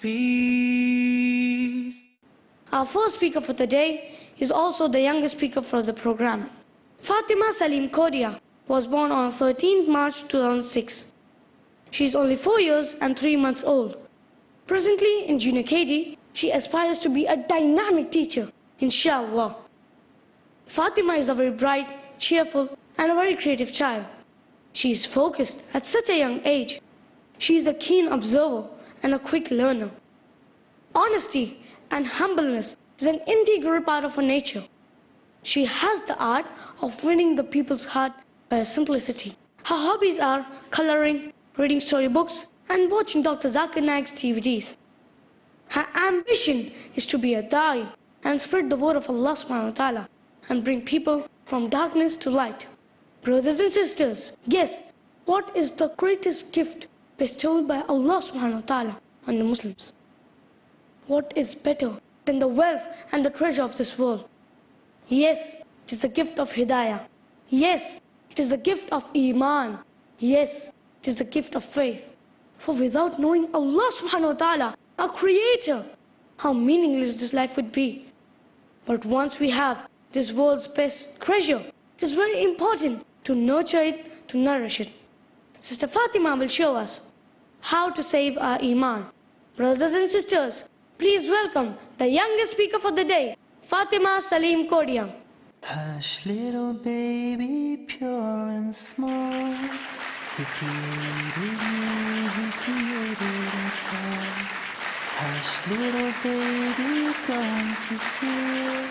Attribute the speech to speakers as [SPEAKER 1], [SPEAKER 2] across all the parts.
[SPEAKER 1] peace.
[SPEAKER 2] Our first speaker for today is also the youngest speaker for the program. Fatima Salim Kodia was born on 13th March 2006. She is only 4 years and 3 months old. Presently in Junior KG, she aspires to be a dynamic teacher, inshallah. Fatima is a very bright, cheerful and a very creative child. She is focused at such a young age. She is a keen observer and a quick learner. Honesty and humbleness is an integral part of her nature. She has the art of winning the people's heart by her simplicity. Her hobbies are coloring, reading storybooks, and watching Dr. Zakir Naik's DVDs. Her ambition is to be a da'i and spread the word of Allah subhanahu wa ta'ala and bring people from darkness to light. Brothers and sisters, guess what is the greatest gift bestowed by Allah subhanahu wa ta'ala on the Muslims? What is better than the wealth and the treasure of this world? Yes, it is the gift of Hidayah. Yes, it is the gift of Iman. Yes, it is the gift of faith. For without knowing Allah subhanahu wa ta'ala, our creator, how meaningless this life would be. But once we have this world's best treasure, it is very important to nurture it, to nourish it. Sister Fatima will show us how to save our Iman. Brothers and sisters, please welcome the youngest speaker for the day, Fatima Salim Kodia.
[SPEAKER 1] Hush, little baby, pure and small. He created you, he created us all. Hush, little baby, don't you fear?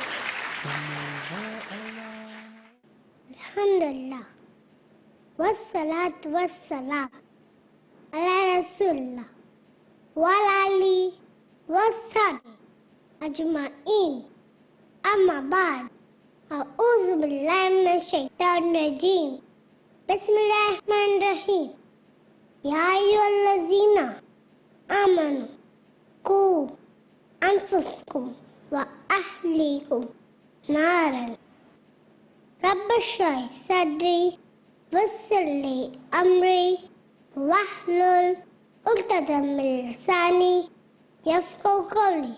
[SPEAKER 1] You're never alone.
[SPEAKER 3] Alhamdulillah. Wassalatu wassalam ala Rasulullah ali wassabi ajma'in. Amma ba'd. أعوذ بالله من الشيطان الرجيم بسم الله الرحمن الرحيم يا أيها الذين آمنوا قوا أنفسكم وأهليكم نارا رب اشرح صدري ويسر لي أمري واحلل عقدة من لساني يفقهوا قولي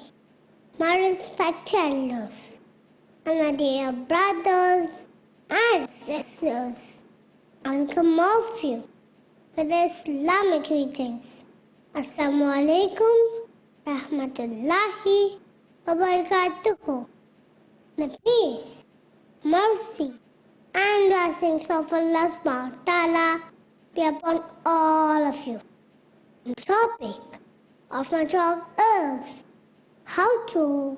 [SPEAKER 3] My respected elders and my dear brothers and sisters, welcome all of you with Islamic greetings. Assalamu alaikum rahmatullahi wa barakatuhu. The peace, mercy, and blessings of Allah subhanahu wa ta'ala be upon all of you. The topic of my talk is how to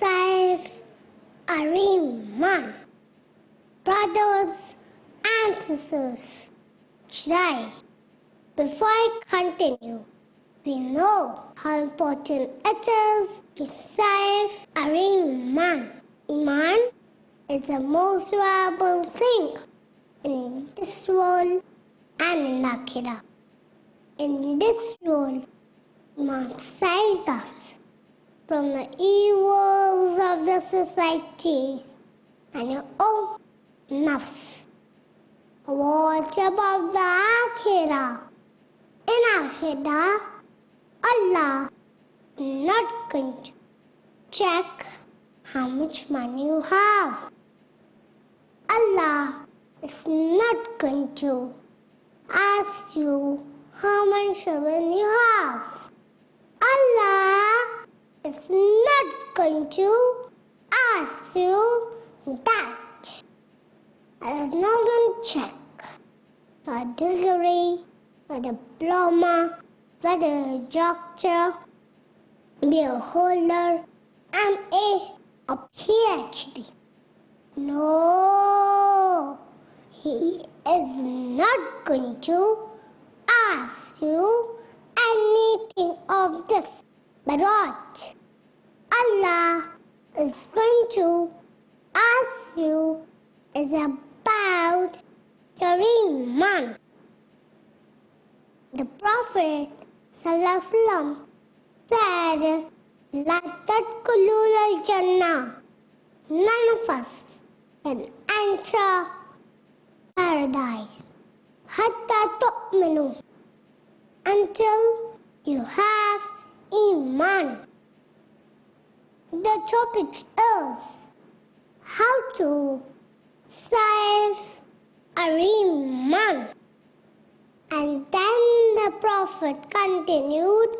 [SPEAKER 3] save Ariman. Brothers and sisters, today, before I continue, we know how important it is to save Ariman. Iman is the most valuable thing in this world and in Akhirah. In this world, Iman saves us from the evils of the societies and your own nafs. What about the Akhirah? In Akhirah, Allah not going to check how much money you have. Allah is not going to ask you how many children you have. Allah is not going to ask you that. Allah is not going to check your degree, your diploma, whether a doctor, BA holder, MA, or PhD. No, he is not going to ask you anything of this. But? Allah is going to ask you is about your iman. The Prophet ﷺ said, La tadkulul al-jannah. None of us can enter paradise. Hatta tu'minu until you have Iman. The topic is how to save Iman. And then the Prophet continued,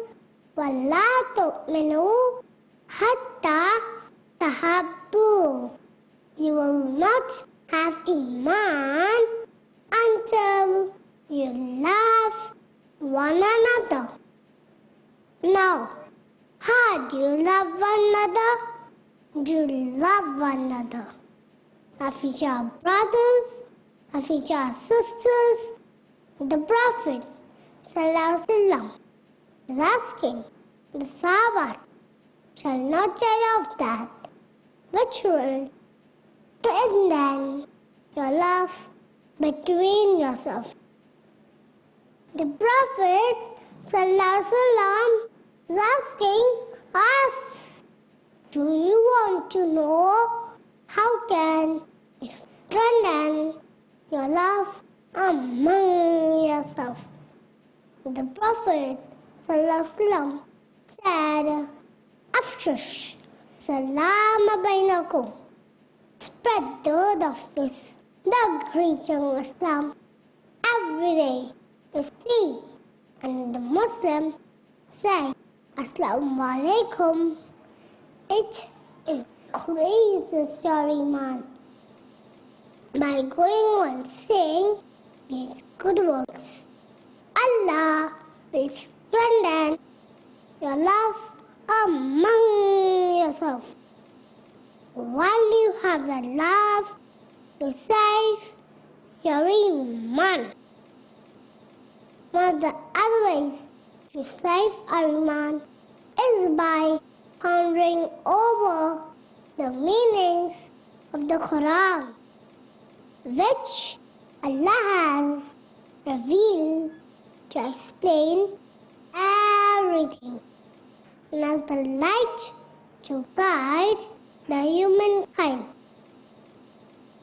[SPEAKER 3] وَلَا تُؤْمِنُوا حَتَّى تَحَبُّوا You will not have Iman one another. Now, how do you love one another? Do you love one another? If each are brothers, if each are sisters, the Prophet Sallallahu is asking the Sahaba shall not tell of that which will to end your love between yourself. The Prophet Sallallahu is asking us, do you want to know how can strengthen your love among yourself? The Prophet Sallallahu said, Afshush, salam bainakum. Spread the word of peace, the of Islam to see and the Muslim say Assalamu alaikum. It increases your iman by going on saying these good works. Allah will strengthen your love among yourself. While you have the love to save your iman. Of the other ways to save our iman is by pondering over the meanings of the Quran, which Allah has revealed to explain everything and as the light to guide the humankind.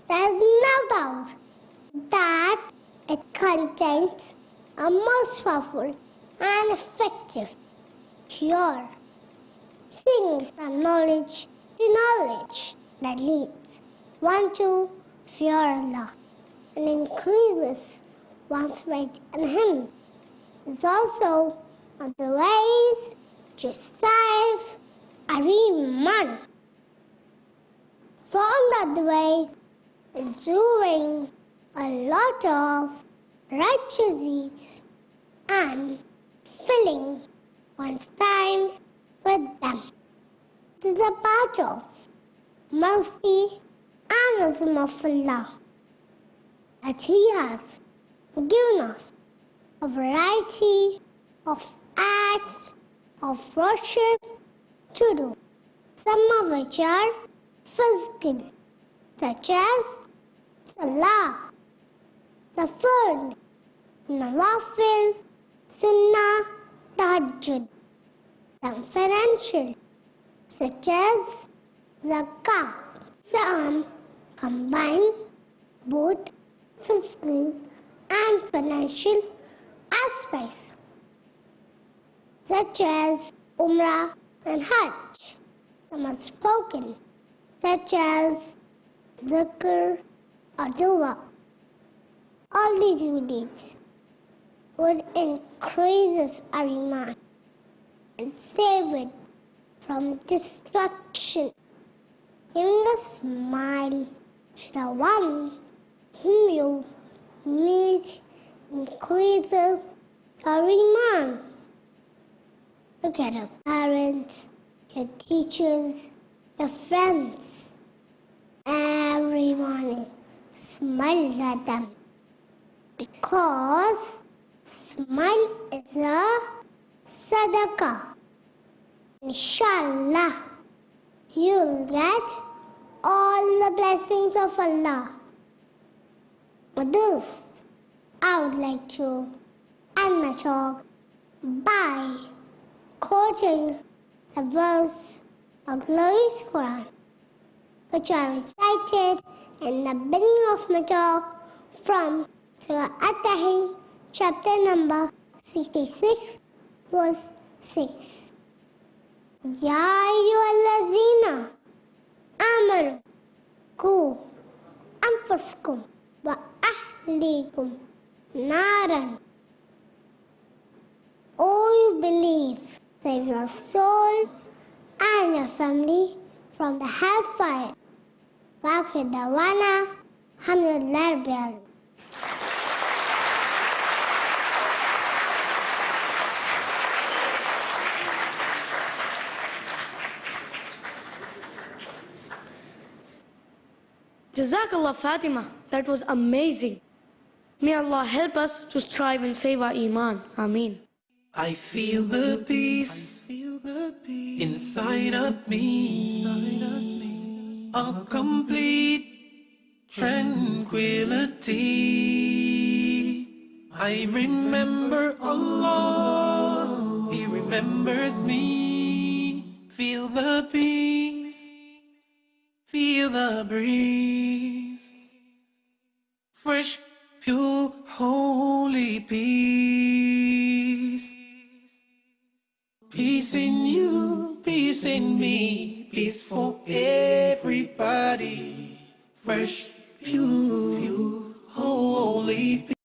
[SPEAKER 3] There is no doubt that it contains a most powerful and effective cure. Things and knowledge to knowledge that leads one to fear Allah and increases one's faith in Him. Is also of the ways to save Ariman. From that ways is doing a lot of righteous deeds and filling one's time with them. is a part of mercy and wisdom of Allah that He has given us a variety of acts of worship to do, some of which are physical, such as Salah, the third, Nawafil, Sunnah, Tahajjud, and financial, such as Zakah. Some combine both physical and financial aspects, such as Umrah and Hajj. Some are spoken, such as Zikr or Dua. All these good deeds would increase our iman and save it from destruction. Giving a smile to the one whom you meet increases our iman. Look at your parents, your teachers, your friends. Everyone smiles at them because smile is a sadaqah. Inshallah, you'll get all the blessings of Allah. With this, I would like to end my talk by quoting the verse of glorious Quran, which I recited in the beginning of my talk from Surah At-Tahrim, Chapter number 66 verse 6 Ya ayyuhallazina amanu ku anfusakum wa ahlikum naran. O you believe save your soul and your family from the hellfire. Vakıdawana hamdüller bir
[SPEAKER 2] Jazakallah Fatima, that was amazing. May Allah help us to strive and save our Iman. Ameen.
[SPEAKER 1] I feel the peace feel the peace inside of me, a complete tranquility. I remember Allah, He remembers me. Feel the peace, Feel the breeze. Fresh, pure, holy peace. Peace in you, peace in me, peace for everybody. Fresh, pure, holy peace.